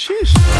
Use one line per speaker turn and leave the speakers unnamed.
Sheesh.